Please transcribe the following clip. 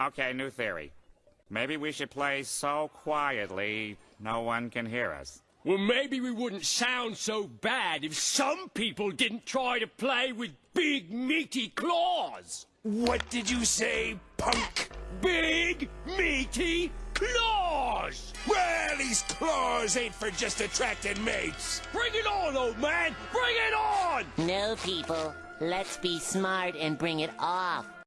Okay, new theory. Maybe we should play so quietly no one can hear us. Well, maybe we wouldn't sound so bad if some people didn't try to play with big, meaty claws. What did you say, punk? Big, meaty claws! Well, these claws ain't for just attracting mates. Bring it on, old man! Bring it on! No, people. Let's be smart and bring it off.